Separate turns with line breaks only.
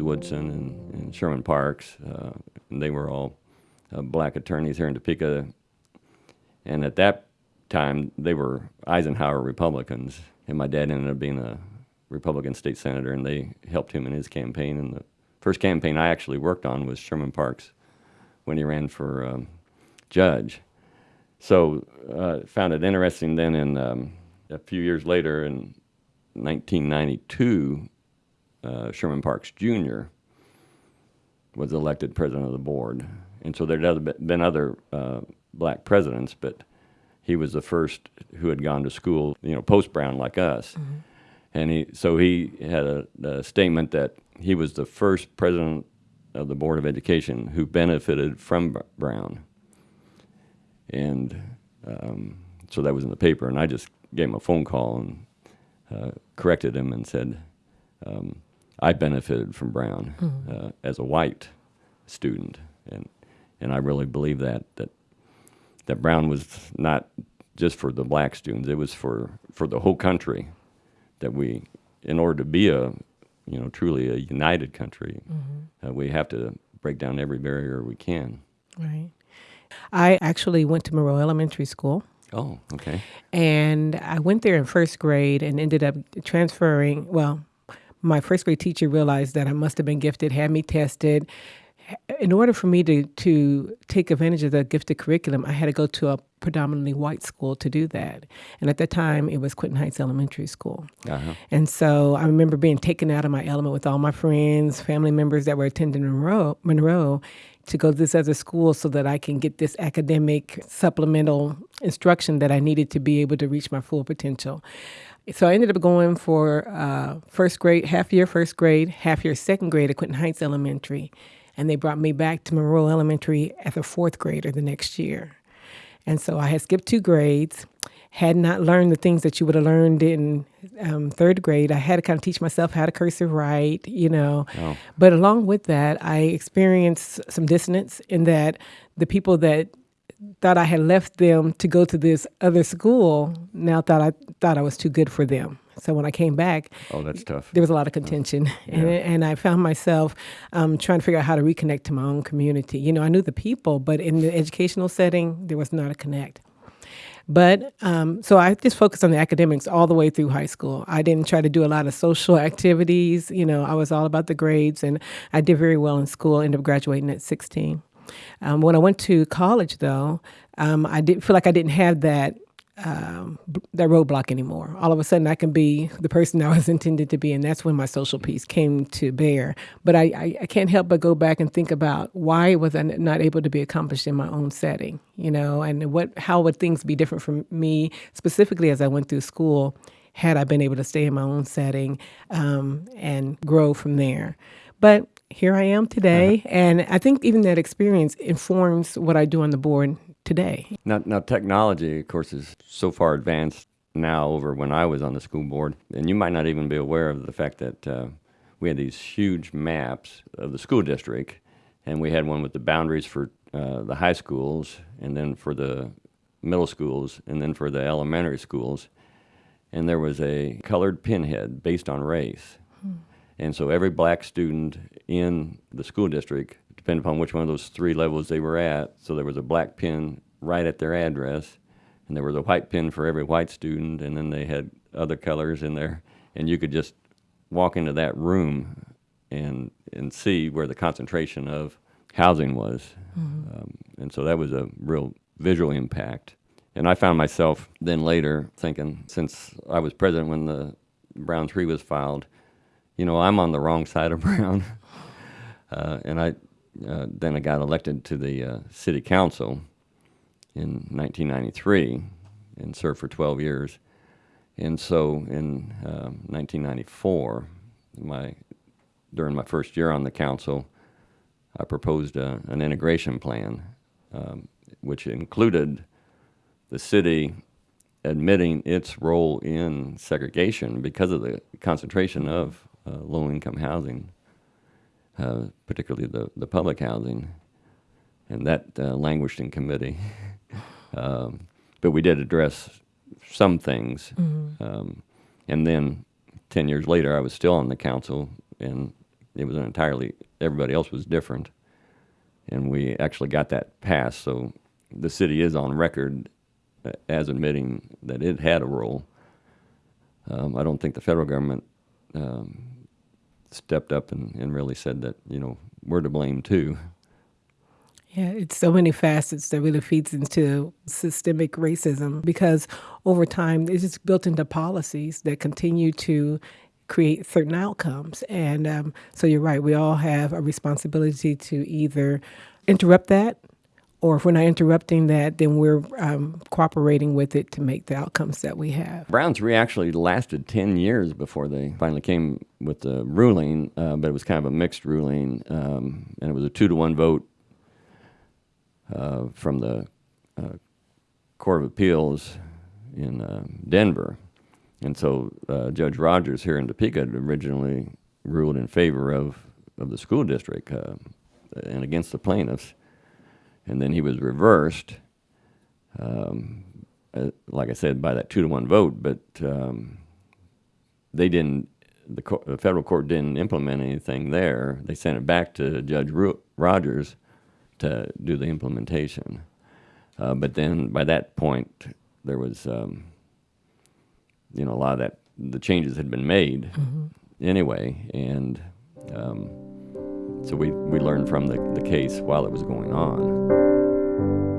Woodson and, and Sherman Parks. Uh, and they were all uh, black attorneys here in Topeka. And at that time, they were Eisenhower Republicans. And my dad ended up being a Republican state senator, and they helped him in his campaign. And the first campaign I actually worked on was Sherman Parks when he ran for um, judge. So uh, found it interesting then in um, a few years later in 1992, uh, Sherman Parks Jr. was elected president of the board. And so there had been other uh, black presidents, but he was the first who had gone to school, you know, post Brown like us. Mm-hmm. And he, so he had a, a, statement that he was the first president of the Board of Education who benefited from Brown. And um, so that was in the paper, and I just gave him a phone call and uh, corrected him and said, um, I benefited from Brown mm-hmm. uh, as a white student, and and I really believe that that that Brown was not just for the black students; it was for for the whole country. That we, in order to be a you know truly a united country, mm-hmm. uh, we have to break down every barrier we can.
Right. I actually went to Monroe Elementary School.
Oh, okay.
And I went there in first grade and ended up transferring. Well, my first grade teacher realized that I must have been gifted, had me tested. In order for me to, to take advantage of the gifted curriculum, I had to go to a predominantly white school to do that. And at that time, it was Quinton Heights Elementary School. Uh-huh. And so I remember being taken out of my element with all my friends, family members that were attending Monroe, Monroe to go to this other school so that I can get this academic supplemental instruction that I needed to be able to reach my full potential. So I ended up going for uh, first grade, half year first grade, half year second grade at Quinton Heights Elementary. And they brought me back to Monroe Elementary as a fourth grader the next year. And so I had skipped two grades had not learned the things that you would have learned in um, third grade. I had to kind of teach myself how to cursive write, you know. Oh. But along with that, I experienced some dissonance in that the people that thought I had left them to go to this other school now thought I thought I was too good for them. So when I came back,
oh, that's tough.
There was a lot of contention, yeah. and, and I found myself um, trying to figure out how to reconnect to my own community. You know, I knew the people, but in the educational setting, there was not a connect. But um, so I just focused on the academics all the way through high school. I didn't try to do a lot of social activities. You know, I was all about the grades, and I did very well in school. Ended up graduating at 16. Um, when I went to college, though, um, I didn't feel like I didn't have that um, that roadblock anymore. All of a sudden, I can be the person I was intended to be, and that's when my social piece came to bear. But I, I, I, can't help but go back and think about why was I not able to be accomplished in my own setting, you know, and what how would things be different for me specifically as I went through school had I been able to stay in my own setting um, and grow from there. But here I am today, uh-huh. and I think even that experience informs what I do on the board today.
Now, now, technology, of course, is so far advanced now over when I was on the school board, and you might not even be aware of the fact that uh, we had these huge maps of the school district, and we had one with the boundaries for uh, the high schools, and then for the middle schools, and then for the elementary schools, and there was a colored pinhead based on race. Hmm. And so every black student in the school district depending upon which one of those three levels they were at. So there was a black pin right at their address, and there was a white pin for every white student, and then they had other colors in there, and you could just walk into that room and and see where the concentration of housing was, mm-hmm. um, and so that was a real visual impact. And I found myself then later thinking, since I was president when the Brown Three was filed, you know, I'm on the wrong side of Brown. Uh, and I uh, then I got elected to the uh, city council in 1993 and served for 12 years. And so in uh, 1994, my, during my first year on the council, I proposed a, an integration plan, um, which included the city admitting its role in segregation because of the concentration of uh, low income housing uh, particularly the, the public housing, and that uh, languished in committee. um, but we did address some things. Mm-hmm. Um, and then 10 years later, I was still on the council and it was an entirely everybody else was different, and we actually got that passed. So the city is on record uh, as admitting that it had a role. Um, I don't think the federal government um, stepped up and, and really said that you know we're to blame too.
Yeah, it's so many facets that really feeds into systemic racism because over time it's just built into policies that continue to create certain outcomes. And um, so you're right, we all have a responsibility to either interrupt that or if we're not interrupting that, then we're um, cooperating with it to make the outcomes that we have.
Brown Three actually lasted 10 years before they finally came with the ruling, uh, but it was kind of a mixed ruling, um, and it was a two to one vote uh, from the uh, Court of Appeals in uh, Denver. And so uh, Judge Rogers here in Topeka had originally ruled in favor of, of the school district uh, and against the plaintiffs and then he was reversed, um, uh, like I said, by that two to one vote. But um, they didn't. The, co- the, federal court didn't implement anything there. They sent it back to Judge Ru- Rogers to do the implementation. Uh, but then by that point, there was, um, you know, a lot of that. The changes had been made mm-hmm. anyway, and um, so we, we learned from the, the case while it was going on.